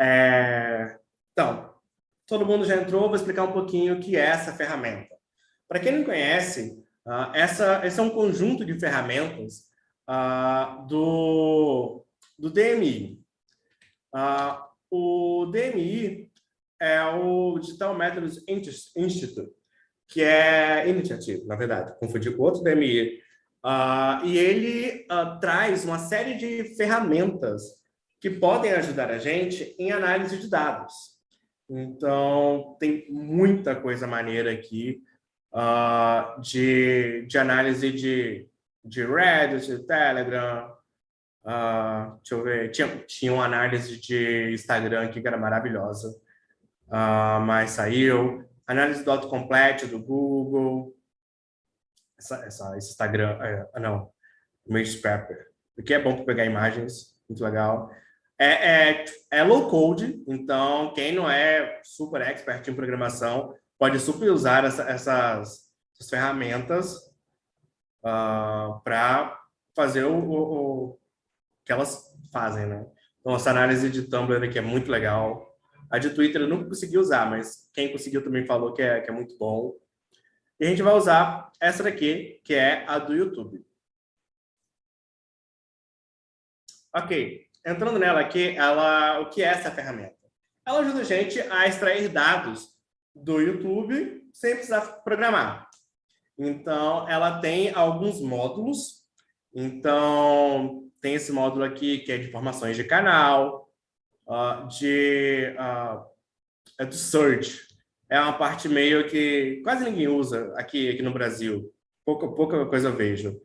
É... Então, todo mundo já entrou, vou explicar um pouquinho o que é essa ferramenta. Para quem não conhece, uh, essa, esse é um conjunto de ferramentas uh, do, do DMI. Uh, o DMI é o Digital Methods Institute, que é Initiative, na verdade, confundi com outro DMI. E ele traz uma série de ferramentas que podem ajudar a gente em análise de dados. Então, tem muita coisa maneira aqui uh, de, de análise de, de Reddit, de Telegram, Uh, deixa eu ver, tinha, tinha uma análise de Instagram aqui que era maravilhosa, uh, mas saiu. Análise do autocomplete do Google. Essa, essa, esse Instagram, é, não, Image Scrapper. Porque é bom para pegar imagens, muito legal. É, é, é, low code, então quem não é super expert em programação pode super usar essa, essas, essas, ferramentas uh, ah, para fazer o, o, que elas fazem, né? Então, essa análise de Tumblr aqui é muito legal. A de Twitter eu nunca consegui usar, mas quem conseguiu também falou que é, que é muito bom. E a gente vai usar essa daqui, que é a do YouTube. Ok, entrando nela aqui, ela, o que é essa ferramenta? Ela ajuda a gente a extrair dados do YouTube sem precisar programar. Então, ela tem alguns módulos. Então, tem esse módulo aqui, que é de informações de canal, uh, de, uh, é do search. É uma parte meio que quase ninguém usa aqui, aqui no Brasil. Pouca, pouca coisa eu vejo.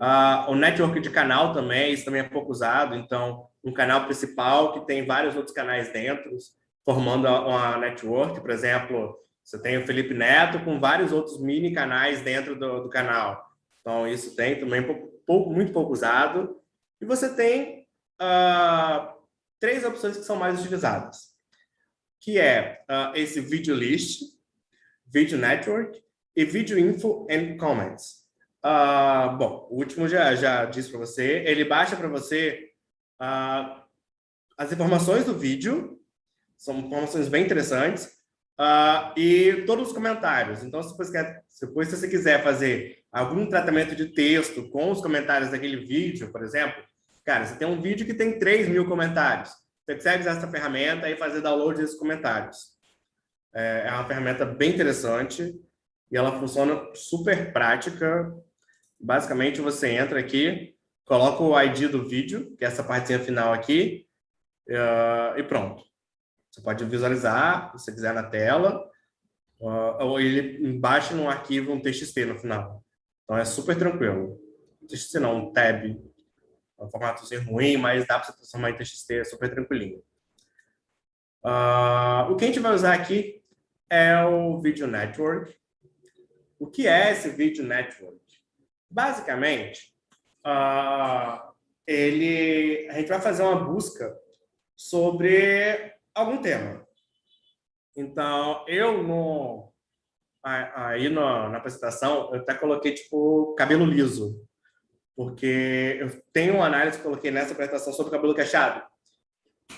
Uh, o network de canal também, isso também é pouco usado. Então, um canal principal que tem vários outros canais dentro, formando uma network. Por exemplo, você tem o Felipe Neto com vários outros mini canais dentro do, do canal. Então, isso tem também pouco, muito pouco usado. E você tem uh, três opções que são mais utilizadas, que é uh, esse Video List, Video Network e Video Info and Comments. Uh, bom, o último já, já disse para você, ele baixa para você as informações do vídeo, são informações bem interessantes, e todos os comentários. Então, se você, quer, depois, se você quiser fazer algum tratamento de texto com os comentários daquele vídeo, por exemplo, Cara, você tem um vídeo que tem 3 mil comentários. Você consegue usar essa ferramenta e fazer download desses comentários. É, é uma ferramenta bem interessante e ela funciona super prática. Basicamente, você entra aqui, coloca o ID do vídeo, que é essa partezinha final aqui, uh, e pronto. Você pode visualizar, se quiser, na tela, uh, ou ele baixa num arquivo um TXT no final. Então, é super tranquilo. TXT não, um tab um formatozinho ruim, mas dá para você transformar em TXT é super tranquilinho. Uh, o que a gente vai usar aqui é o Video Network. O que é esse Video Network? Basicamente, uh, ele, a gente vai fazer uma busca sobre algum tema. Então, eu no, aí no, na apresentação, eu até coloquei tipo cabelo liso porque eu tenho uma análise que coloquei nessa apresentação sobre cabelo cacheado,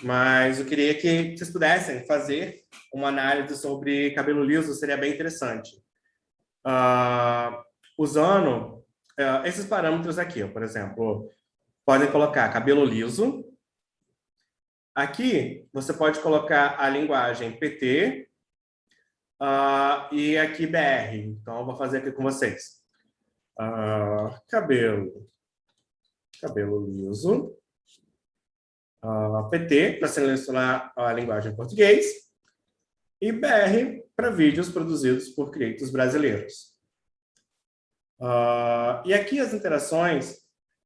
mas eu queria que vocês pudessem fazer uma análise sobre cabelo liso, seria bem interessante. Uh, usando uh, esses parâmetros aqui, por exemplo, podem colocar cabelo liso. Aqui, você pode colocar a linguagem PT uh, e aqui BR. Então, eu vou fazer aqui com vocês. Uh, cabelo, cabelo liso, uh, PT para selecionar a linguagem em português e BR para vídeos produzidos por criadores brasileiros. Uh, e aqui as interações,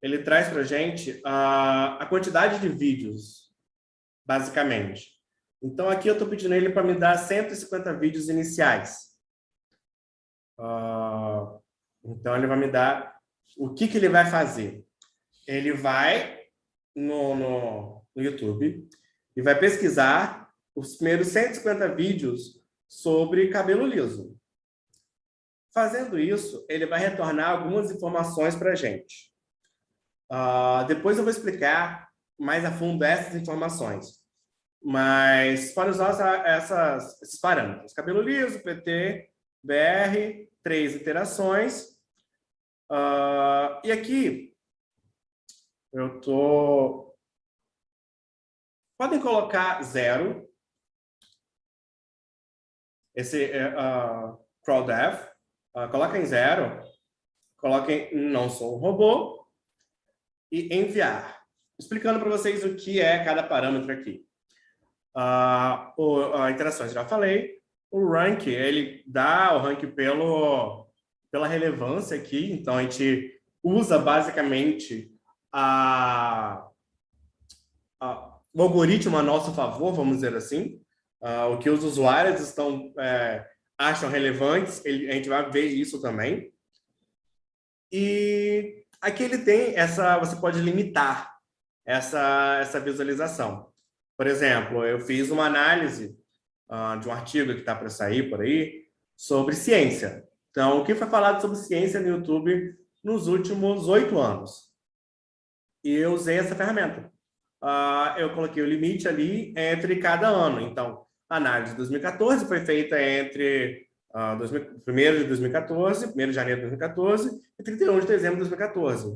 ele traz para a gente a quantidade de vídeos, basicamente. Então, aqui eu estou pedindo ele para me dar 150 vídeos iniciais. Uh, então, ele vai me dar o que, que ele vai fazer. Ele vai no, no, no YouTube e vai pesquisar os primeiros 150 vídeos sobre cabelo liso. Fazendo isso, ele vai retornar algumas informações para a gente. Uh, depois eu vou explicar mais a fundo essas informações. mas pode usar essas, esses parâmetros. Cabelo liso, PT, BR, três iterações. Uh, e aqui, eu tô... Podem colocar zero. Esse uh, crawl dev. Uh, coloquem zero. Coloquem não sou um robô. E enviar. Explicando para vocês o que é cada parâmetro aqui. Uh, o, a interações, já falei. O rank, ele dá o rank pelo, pela relevância aqui. Então, a gente usa basicamente a, a, o algoritmo a nosso favor, vamos dizer assim. Uh, o que os usuários estão, é, acham relevantes, ele, a gente vai ver isso também. E aqui ele tem essa, você pode limitar essa, essa visualização. Por exemplo, eu fiz uma análise uh, de um artigo que está para sair por aí sobre ciência. Então, o que foi falado sobre ciência no YouTube nos últimos oito anos? E eu usei essa ferramenta. Uh, eu coloquei o limite ali entre cada ano. Então, a análise de 2014 foi feita entre uh, 2000, 1 de 2014, 1 de janeiro de 2014 e 31 de dezembro de 2014.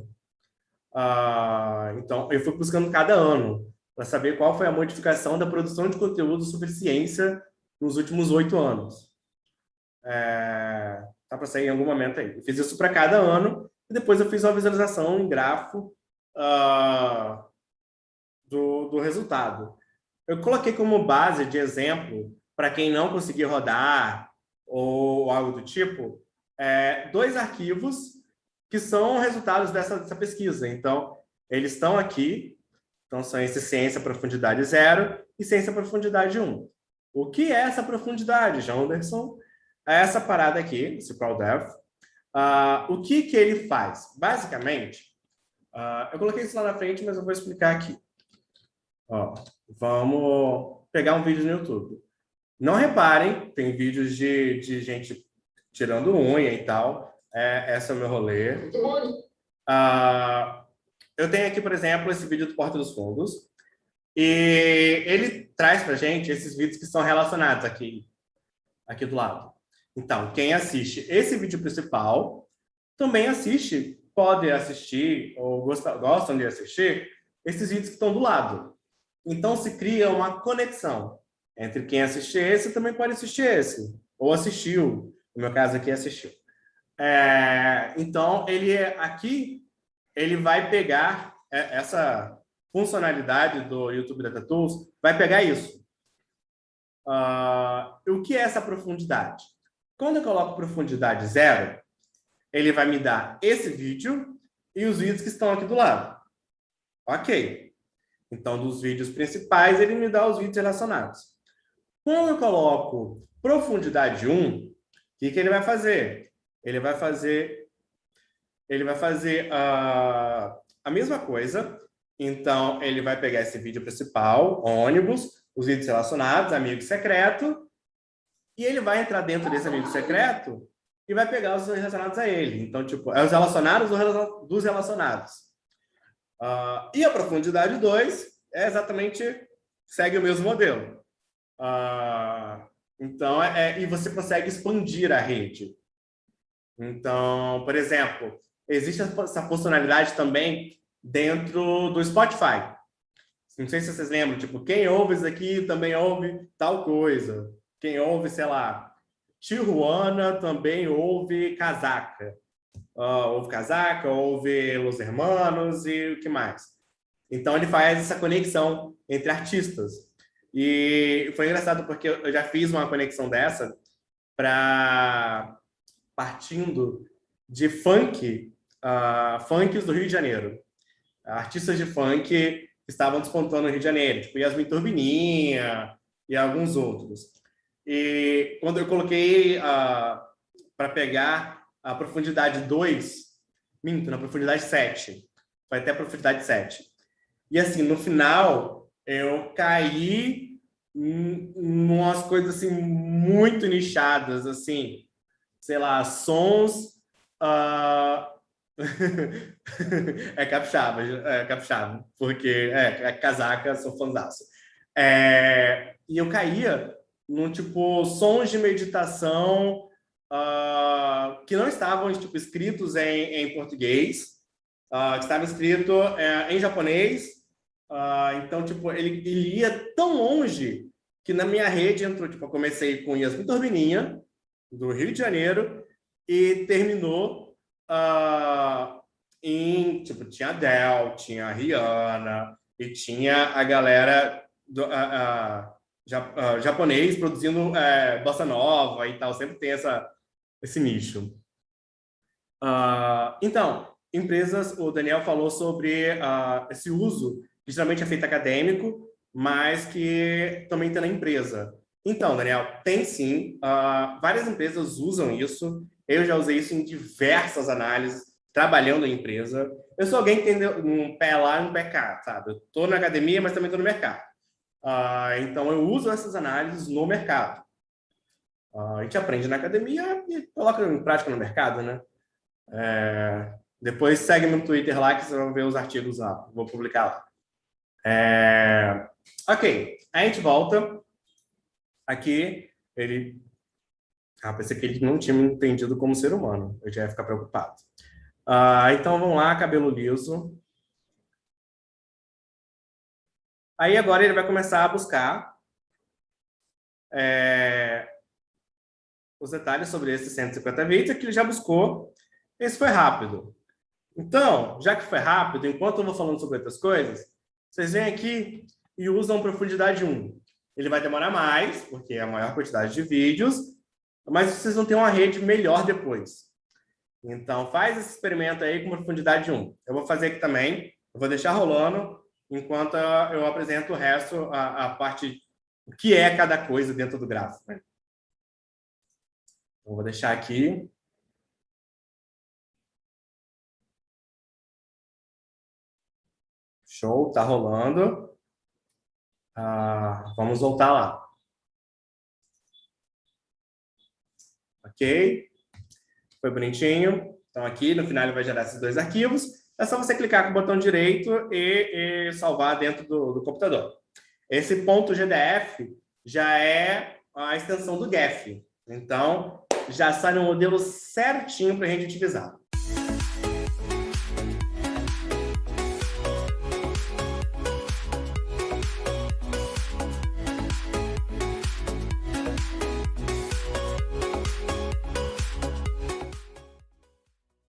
Uh, então, eu fui buscando cada ano para saber qual foi a modificação da produção de conteúdo sobre ciência nos últimos oito anos. É, tá para sair em algum momento aí. Eu fiz isso para cada ano e depois eu fiz uma visualização em grafo uh, do, do resultado. Eu coloquei como base de exemplo, para quem não conseguir rodar ou algo do tipo, é, dois arquivos que são resultados dessa, dessa pesquisa. Então, eles estão aqui, então, são esses ciência profundidade zero e ciência profundidade 1. O que é essa profundidade, João Anderson? É essa parada aqui, esse ProDev. Uh, o que, que ele faz? Basicamente, uh, eu coloquei isso lá na frente, mas eu vou explicar aqui. Ó, vamos pegar um vídeo no YouTube. Não reparem, tem vídeos de, de gente tirando unha e tal. É, esse é o meu rolê. Uh, eu tenho aqui, por exemplo, esse vídeo do Porta dos Fundos, e ele traz para gente esses vídeos que são relacionados aqui, aqui do lado. Então, quem assiste esse vídeo principal, também assiste, pode assistir, ou gosta, gostam de assistir, esses vídeos que estão do lado. Então, se cria uma conexão entre quem assiste esse também pode assistir esse, ou assistiu, no meu caso aqui, assistiu. É, então, ele é aqui ele vai pegar é, essa funcionalidade do YouTube Data Tools, vai pegar isso. Uh, o que é essa profundidade? Quando eu coloco profundidade zero, ele vai me dar esse vídeo e os vídeos que estão aqui do lado. Ok. Então, dos vídeos principais, ele me dá os vídeos relacionados. Quando eu coloco profundidade 1, o que, que ele vai fazer? Ele vai fazer ele vai fazer a, a mesma coisa. Então, ele vai pegar esse vídeo principal, ônibus, os vídeos relacionados, amigo secreto, e ele vai entrar dentro desse amigo secreto e vai pegar os relacionados a ele. Então, tipo, é os relacionados dos relacionados. Uh, e a profundidade 2 é exatamente, segue o mesmo modelo. Uh, então, é, é, e você consegue expandir a rede. Então, por exemplo, existe essa funcionalidade também dentro do Spotify. Não sei se vocês lembram, tipo, quem ouve isso aqui também ouve tal coisa. Quem ouve, sei lá, Tijuana também ouve casaca. Uh, ouve casaca, ouve Los Hermanos e o que mais. Então, ele faz essa conexão entre artistas. E foi engraçado porque eu já fiz uma conexão dessa para partindo de funk uh, funks do Rio de Janeiro. Artistas de funk estavam despontando no Rio de Janeiro, tipo Yasmin Turbininha e alguns outros. E quando eu coloquei uh, para pegar a profundidade 2, minto, na profundidade 7, foi até a profundidade 7. E assim, no final, eu caí em umas coisas assim muito nichadas, assim, sei lá, sons uh, é capixaba, é capixaba, porque é, é casaca, sou fãzaço. É, e eu caía num tipo sons de meditação uh, que não estavam tipo, escritos em, em português, uh, que estavam escritos uh, em japonês. então, tipo, ele, ele ia tão longe que na minha rede entrou, tipo, eu comecei com Yasmin Turbininha, do Rio de Janeiro, e terminou em, tipo, tinha a Adele, tinha Rihanna, e tinha a galera do, japonês produzindo uh, bossa nova e tal, sempre tem essa, esse nicho. então, empresas, o Daniel falou sobre esse uso, que geralmente é feito acadêmico, mas que também tem na empresa. Então, Daniel, tem sim. Uh, várias empresas usam isso. Eu já usei isso em diversas análises, trabalhando em empresa. Eu sou alguém que tem um pé lá e um pé cá, sabe? Eu estou na academia, mas também estou no mercado. Uh, então, eu uso essas análises no mercado. Uh, a gente aprende na academia e coloca em prática no mercado, né? É... Depois segue no Twitter lá que você vai ver os artigos lá. Vou publicar lá. É... Ok, a gente volta. Aqui, ele... Ah, pensei que ele não tinha me entendido como ser humano. Eu já ia ficar preocupado. Ah, então, vamos lá, cabelo liso. Aí, agora, ele vai começar a buscar é, os detalhes sobre esses 150 vídeos que ele já buscou. Esse foi rápido. Então, já que foi rápido, enquanto eu vou falando sobre outras coisas, vocês vêm aqui e usam profundidade 1. Ele vai demorar mais, porque é a maior quantidade de vídeos, mas vocês vão ter uma rede melhor depois. Então, faz esse experimento aí com profundidade 1. Eu vou fazer aqui também, eu vou deixar rolando, enquanto eu apresento o resto, a, a parte, o que é cada coisa dentro do gráfico. Né? Então, vou deixar aqui. Show, tá rolando. Ah, vamos voltar lá. Ok? Foi bonitinho. Então, aqui no final ele vai gerar esses dois arquivos. É só você clicar com o botão direito e, e salvar dentro do, do, computador. Esse ponto .gdf já é a extensão do GEF. Então, já sai no modelo certinho para a gente utilizar.